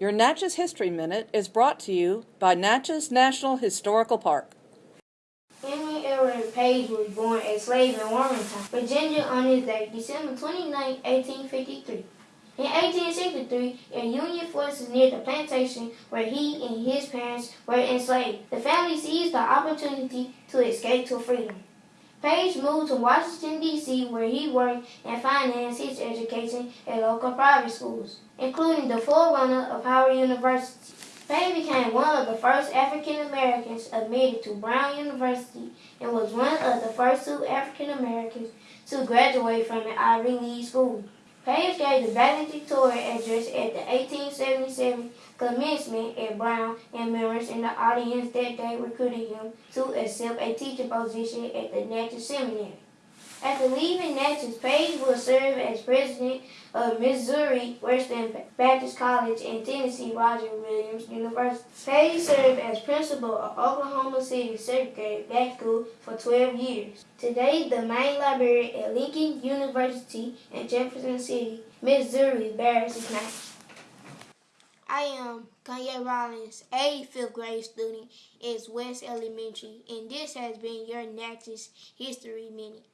Your Natchez History Minute is brought to you by Natchez National Historical Park. Henry Ellery Page was born a slave in Warrenton, Virginia on this day, December 29, 1853. In 1863, a Union forces near the plantation where he and his parents were enslaved. The family seized the opportunity to escape to freedom. Page moved to Washington, D.C., where he worked and financed his education at local private schools, including the forerunner of Howard University. Page became one of the first African Americans admitted to Brown University and was one of the first two African Americans to graduate from an Ivy League school. Page gave the valedictorian address at the 1877 commencement at Brown and members in the audience that day recruited him to accept a teaching position at the Natchez Seminary. After leaving Natchez, Page will serve as president of Missouri Western Baptist College and Tennessee Roger Williams University. Page served as principal of Oklahoma City Segregated Black School for 12 years. Today, the main library at Lincoln University in Jefferson City, Missouri bears his name. I am Kanye Rollins, a fifth grade student at West Elementary, and this has been your Natchez History Minute.